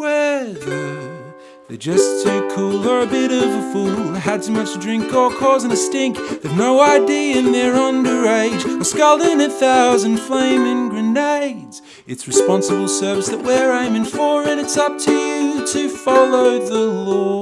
Whether they're just too cool or a bit of a fool, had too much to drink or causing a stink, they've no idea and they're underage, or scalding a thousand flaming grenades. It's responsible service that we're aiming for, and it's up to you to follow the law.